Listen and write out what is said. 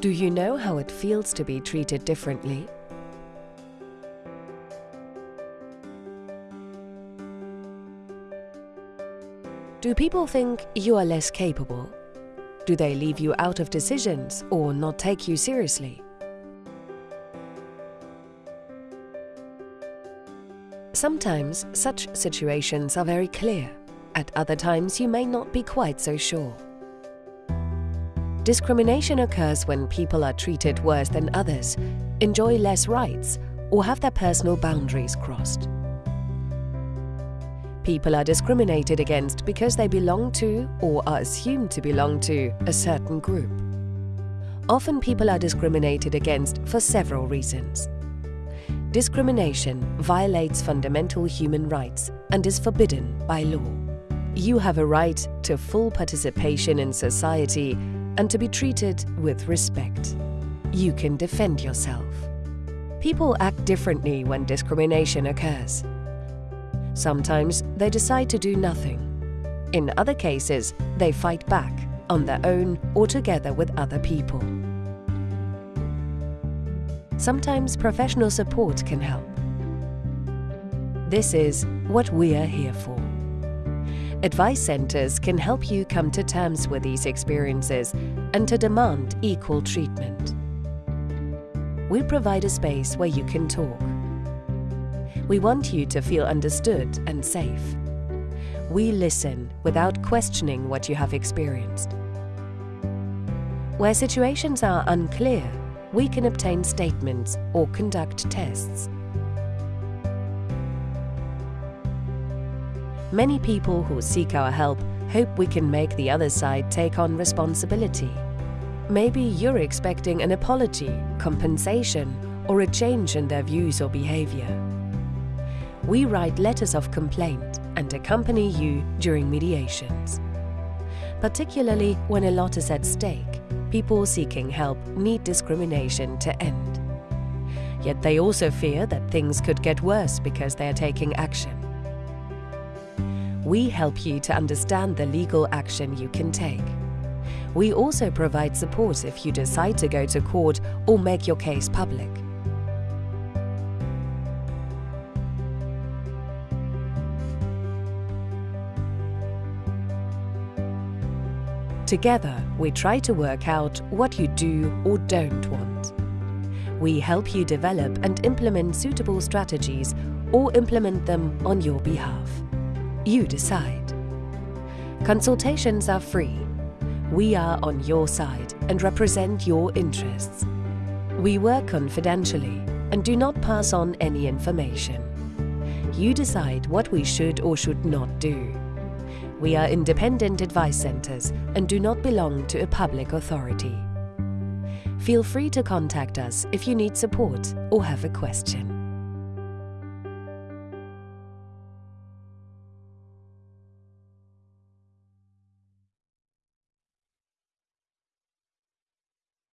Do you know how it feels to be treated differently? Do people think you are less capable? Do they leave you out of decisions or not take you seriously? Sometimes such situations are very clear. At other times you may not be quite so sure. Discrimination occurs when people are treated worse than others, enjoy less rights, or have their personal boundaries crossed. People are discriminated against because they belong to, or are assumed to belong to, a certain group. Often people are discriminated against for several reasons. Discrimination violates fundamental human rights and is forbidden by law. You have a right to full participation in society and to be treated with respect. You can defend yourself. People act differently when discrimination occurs. Sometimes they decide to do nothing. In other cases, they fight back on their own or together with other people. Sometimes professional support can help. This is what we are here for. Advice centres can help you come to terms with these experiences and to demand equal treatment. We provide a space where you can talk. We want you to feel understood and safe. We listen without questioning what you have experienced. Where situations are unclear, we can obtain statements or conduct tests. Many people who seek our help hope we can make the other side take on responsibility. Maybe you're expecting an apology, compensation, or a change in their views or behavior. We write letters of complaint and accompany you during mediations. Particularly when a lot is at stake, people seeking help need discrimination to end. Yet they also fear that things could get worse because they are taking action we help you to understand the legal action you can take. We also provide support if you decide to go to court or make your case public. Together, we try to work out what you do or don't want. We help you develop and implement suitable strategies or implement them on your behalf. You decide. Consultations are free. We are on your side and represent your interests. We work confidentially and do not pass on any information. You decide what we should or should not do. We are independent advice centres and do not belong to a public authority. Feel free to contact us if you need support or have a question.